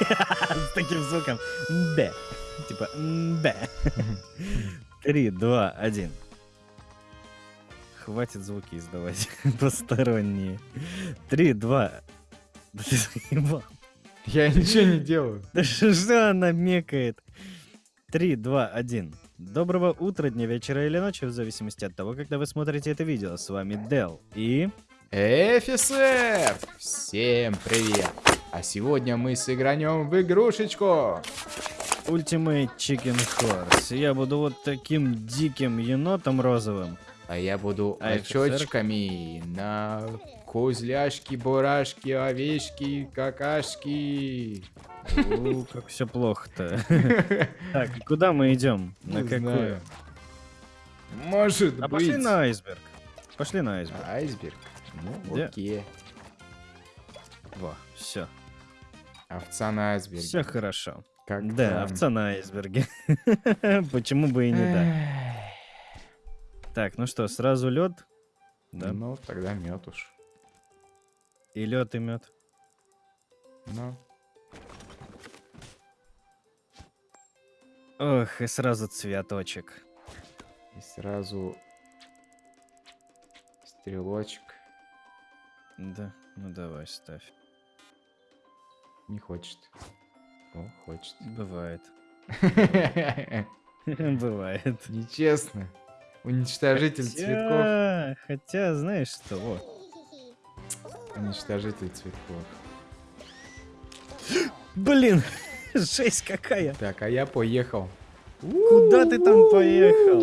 С таким звуком. Б. Типа Б. Три, два, один. Хватит звуки издавать посторонние. Три, два. Да ты заебал. Я ничего не делаю. Да что она мекает? Три, два, один. Доброго утра, дня, вечера или ночи, в зависимости от того, когда вы смотрите это видео. С вами Дел и... Офицер! Всем привет! А сегодня мы сыгранем в игрушечку. Ultimate Chicken Horse. Я буду вот таким диким енотом розовым. А я буду А очочками на козляшки, бурашки, овечки, какашки. У, как все плохо-то. Так, куда мы идем? На какую? Может А быть. пошли на айсберг. Пошли на айсберг. Айсберг. Ну, окей. Во, все. Овца на айсберге. Все хорошо. Как Да, овца на айсберге. Почему бы и не да? Так, ну что, сразу лед? Да. Ну, тогда мед уж. И лед, и мед. Ну, Ох, и сразу цветочек. и сразу стрелочек. Да, ну давай, ставь. Не хочет. О, хочет. Бывает. Бывает. Нечестно. Уничтожитель цветков. Хотя, знаешь что. Уничтожитель цветков. Блин, жесть какая. Так, а я поехал. Куда ты там поехал?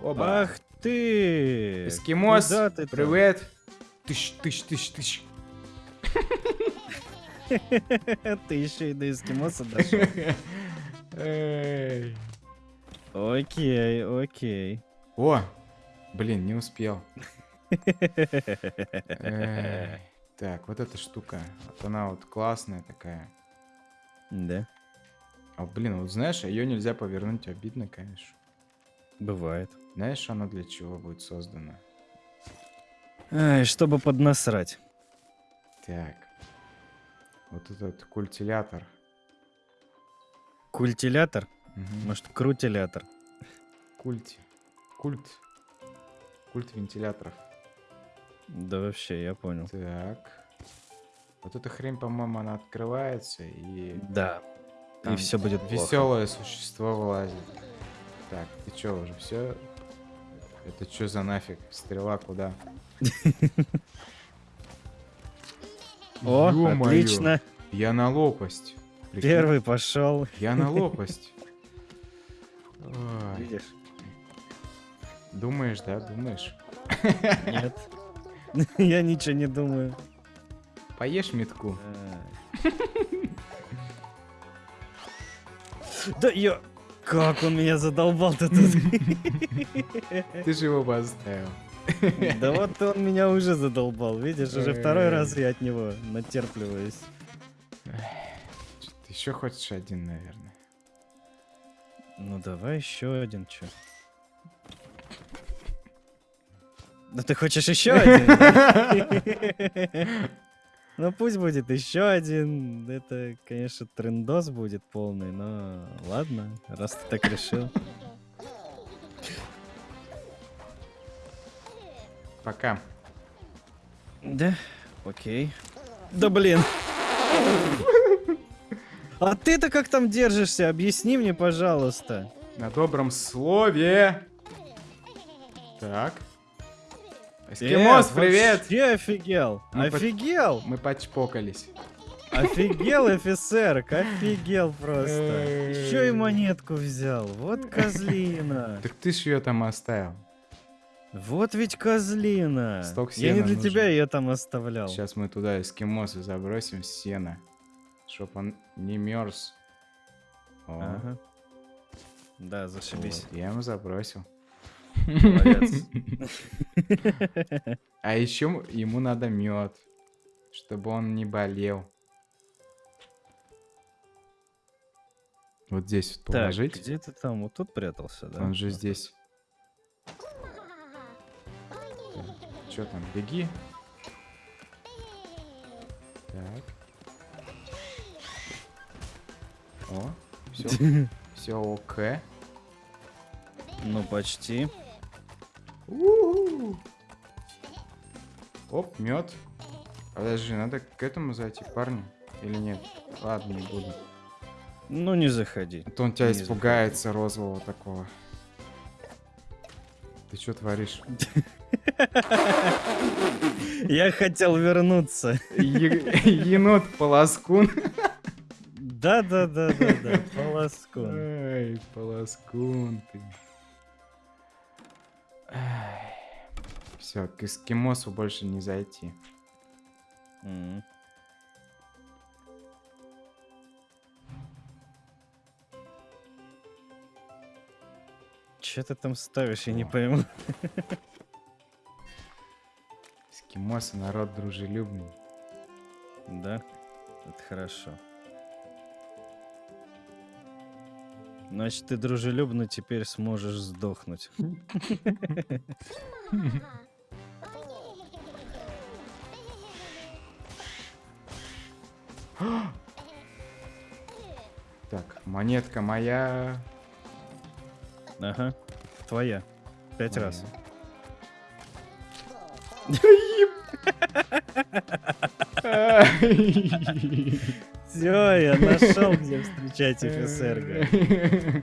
Оба. Ах ты! Эскимос, привет. Тыщ, тыщ, тыщ, тыщ. Ты еще и до эскимоса дошел. Окей, окей. О, блин, не успел. Так, вот эта штука. Вот она вот классная такая. Да, А, блин, вот знаешь, ее нельзя повернуть, обидно, конечно. бывает. Знаешь, она для чего будет создана? Ай, чтобы поднасрать. Так. Вот этот культилятор. Культилятор? Мгм. Может, крутилятор? Культ. Культ. Культ вентиляторов. Да вообще, я понял. Так. Вот эта хрень, по-моему, она открывается и... Да. И там все будет плохо. Веселое существо вылазит. Так, ты чё, уже все? Это что за нафиг? Стрела куда? О, отлично. Я на лопасть. Прикинь, Первый пошел. Я на лопасть. Видишь? Думаешь, да, думаешь? Нет. Я ничего не думаю. Поешь метку. Да я... Как он меня задолбал-то тут. Ты же его поставил. Да вот он меня уже задолбал, видишь, уже второй раз я от него натерпливаюсь. Ты еще хочешь один, наверное. Ну давай еще один, чё. Да ты хочешь еще один? Ну пусть будет еще один. Это, конечно, трендос будет полный, но ладно, раз ты так решил. Пока. Да, окей. Да блин. А ты-то как там держишься? Объясни мне, пожалуйста. На добром слове. Так. Эскимос, Э, привет! вообще офигел. Мы Офигел. Мы почпокались. Офигел, офицер, офигел просто. Еще и монетку взял. Вот козлина. Так ты ж ее там оставил. Вот ведь козлина. Сток Я не сена для нужен. тебя ее там оставлял. Сейчас мы туда эскимосы забросим сено. Чтоб он не мерз. О, Ага. Да, зашибись. вот, я ему забросил. А еще ему надо мед, чтобы он не болел. Вот здесь вот Так, положить. где ты там? Вот тут прятался, да? Он же здесь. Че там, беги. Так. О, все, все ок. Ну, почти. Оп, мед. Подожди, надо к этому зайти, парни? Или нет? Ладно, не буду. Ну, не заходи. А то он тебя Не испугается розового такого. Ты что творишь? Я хотел вернуться. Енот полоскун. Да-да-да-да-да, полоскун. Ай, полоскун ты. Все, к эскимосу больше не зайти. М. Че ты там ставишь, я не О. пойму. Эскимосы народ дружелюбный. Да, это хорошо. Значит, ты дружелюбно теперь сможешь сдохнуть. Так, монетка моя. Ага, твоя. Пять Моя. раз. Все, я нашел, где встречать офицерга.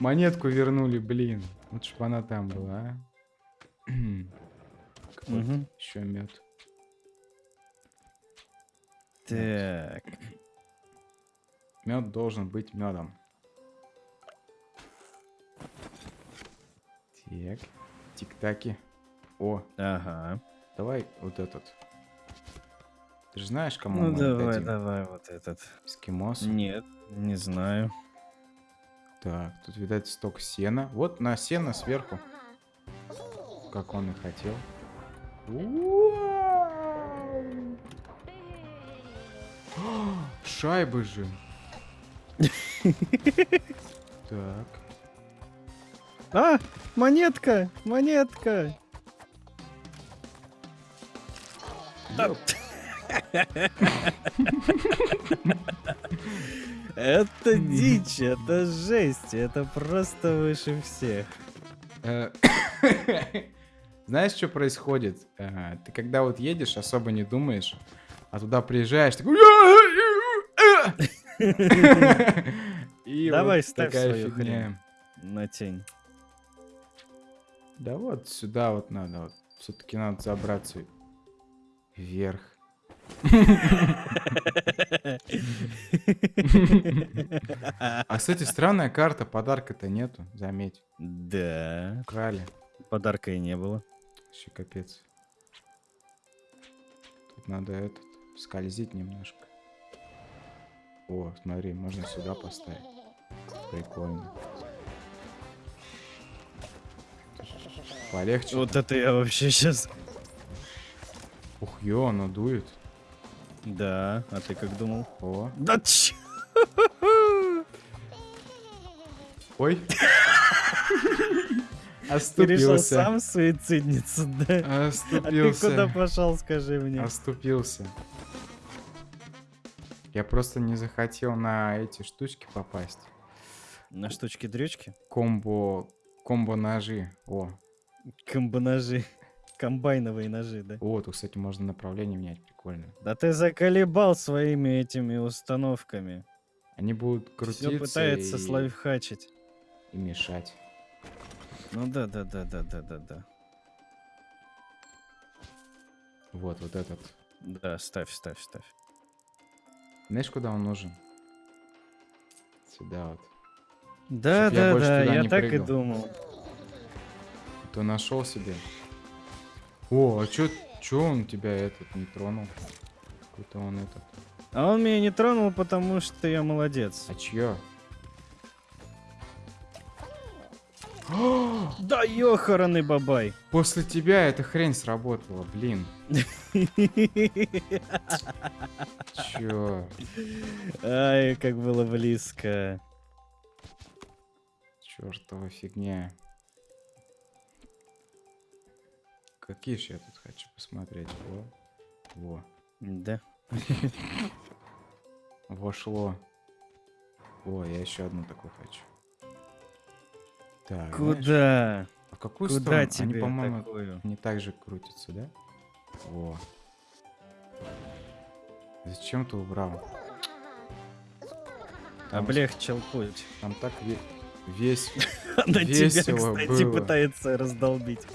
Монетку вернули, блин. Вот чтоб она там была, а. Еще мед. Так, Мед должен быть медом. Так. Тик-таки. О, ага. давай вот этот. Ты же знаешь, кому Ну мы давай, отдадим? давай вот этот. Эскимосу? Нет, не знаю. Так, тут, видать, сток сена. Вот на сено сверху. Как он и хотел. Шайбы же. Так. А, монетка, монетка. Ёп. Это дичь, это жесть, это просто выше всех. Э, Знаешь, что происходит? Э, Ты когда вот едешь, особо не думаешь, а туда приезжаешь, такой... И Давай, ставь свою хрень. На тень. Да вот сюда вот надо. Вот. Все-таки надо забраться вверх. А, кстати, странная карта, подарка-то нету, заметь. Да, Украли. подарка и не было. Вообще капец. Тут надо этот, скользить немножко. О, смотри, можно сюда поставить. Прикольно. Полегче. Вот это я вообще сейчас... Ух, ё, оно дует. Да, а ты как думал? О. Да чё? Ой. Ты решил Оступился. сам суицидниться, да? А ты куда Оступился. пошел, скажи мне? Оступился. Я просто не захотел на эти штучки попасть. На штучки-дрючки? Комбо... Комбо-ножи. О. Комбо-ножи. Комбайновые ножи, да? О, тут, кстати, можно направление менять. Прикольно. Да ты заколебал своими этими установками. Они будут крутиться Все пытается и... слайфхачить. и мешать. Ну да, да, да, да, да, да, да. Вот, вот этот. Да, ставь, ставь, ставь. Знаешь, куда он нужен? Сюда вот. Да, Чтоб я да, больше да, я так прыгал. и думал. То нашел себе. О, а чё, чё он тебя этот не тронул? Какой-то он этот. А он меня не тронул, потому что я молодец. А чье? Да ёханый бабай. После тебя эта хрень сработала, блин. Чё? Ай, как было близко. Чёртова фигня. Какие ж я тут хочу посмотреть? Во. Во. Да. Вошло. О, я еще одну такую хочу. Так, знаешь, Куда? а в какую Куда сторону? Они, тебе по-моему, такую? не так же крутятся, да? Во. Зачем ты убрал? Там, Облегчил путь. там так ве- весь... Она тебя, Весело кстати, было. пытается раздолбить.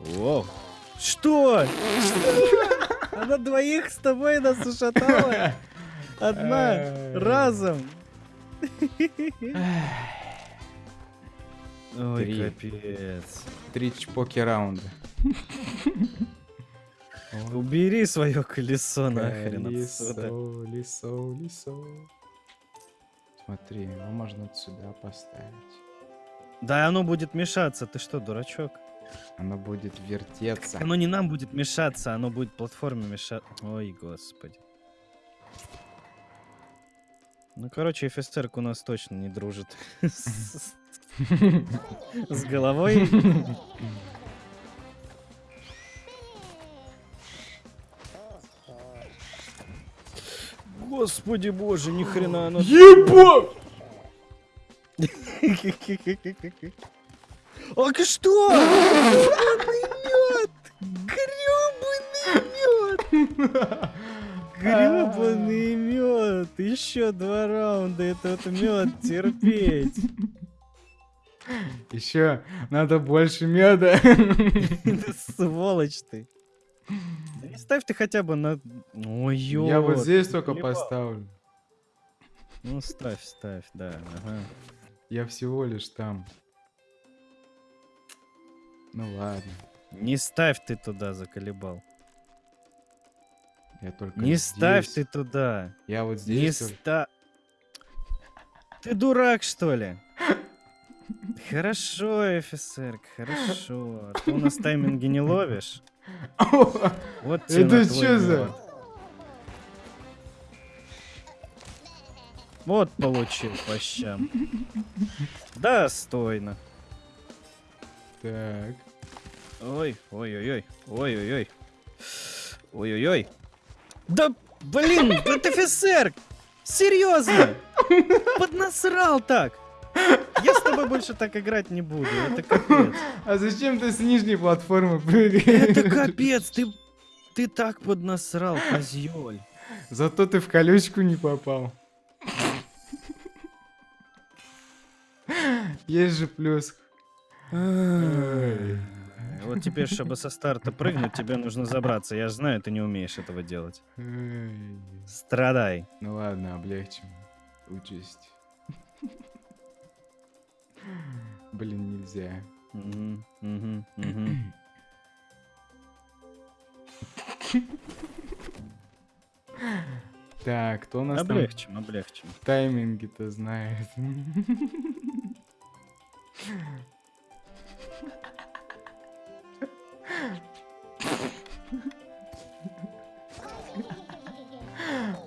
Воу. Что? Она двоих с тобой нас ушатала? Одна, разом. Ой, Три. капец. Три чпоки раунда. Убери свое колесо нахрен отсюда. Лисо, лисо, лисо. Смотри, его можно сюда поставить. Да оно будет мешаться, ты что, дурачок? Оно будет вертеться. Оно не нам будет мешаться, оно будет платформе мешаться. Ой, господи. Ну, короче, офицерка у нас точно не дружит с с головой. Господи боже, ни хрена оно... Ебать! Ах, что? Грёбаный мед! Грёбаный мед! Грёбаный мед! Еще два раунда этот мед терпеть. Еще надо больше меда. Да Сволочь ты. Да ставь ты хотя бы на... Ой, ё. Я вот здесь только поставлю. Ну, ставь, ставь, да. Ага. Я всего лишь там. Ну ладно. Не ставь ты туда, заколебал. Я только Не ставь здесь. ты туда. Я вот Не здесь. только- ста... Ты дурак, что ли? Хорошо, офицер, хорошо. А ты у нас тайминги не ловишь. Вот Это чё за- Вот получил по щам. Достойно. Так. Ой, ой-ой-ой, ой-ой-ой. Ой-ой-ой. Да, блин, это офицер! Серьезно! Поднасрал так! Я с тобой больше так играть не буду, это капец. А зачем ты с нижней платформы прыгаешь? Это капец, ты, ты так поднасрал, козёль. Зато ты в колючку не попал. Есть же плюс. Вот теперь, чтобы со старта прыгнуть, тебе нужно забраться. Я же знаю, ты не умеешь этого делать. Страдай. Ну ладно, облегчим. Учесть. Блин, нельзя. Так, кто у нас там Облегчим, облегчим. тайминги-то знает?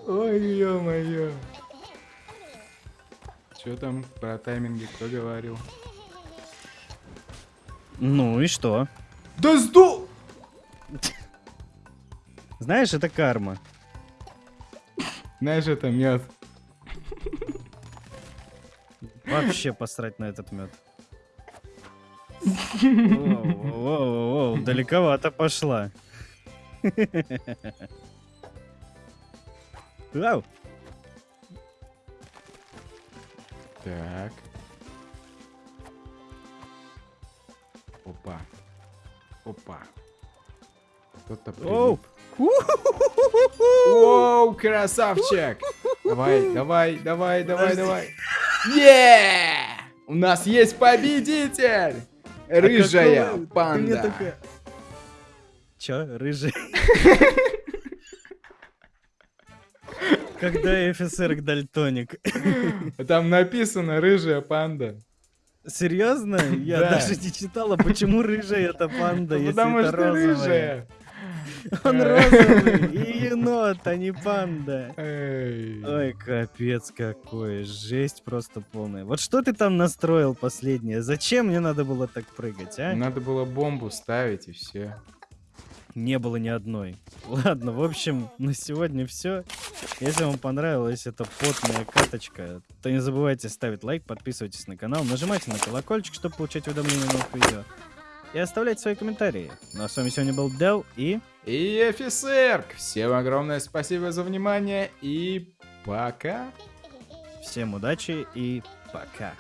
Ой, ё-моё. Чё там про тайминги кто говорил? Ну и что? Да сду... Знаешь, это карма. Знаешь, это мед. Вообще посрать на этот мед. Воу-воу-воу, далековато пошла. Ау. Так. Опа. Опа. Кто-то Оу. Воу, красавчик! Давай, давай, давай, давай, давай. Е! У нас есть победитель! Рыжая А какого- мне панда. такая- Чё, рыжий? Когда офицер дальтоник. Там написано рыжая панда. Серьезно? Я Да. даже не читала, почему рыжая это панда, Ну, если это что розовая. Он розовый и енот, а не панда. Ой, капец какой, жесть просто полная. Вот что ты там настроил последнее? Зачем мне надо было так прыгать, а? Надо было бомбу ставить и все. не было ни одной. Ладно, в общем, на сегодня все. Если вам понравилась эта потная каточка, то не забывайте ставить лайк, подписывайтесь на канал, нажимайте на колокольчик, чтобы получать уведомления о новых видео. И оставляйте свои комментарии. Ну а с вами сегодня был Дел и... И офицер! Всем огромное спасибо за внимание и пока! Всем удачи и пока.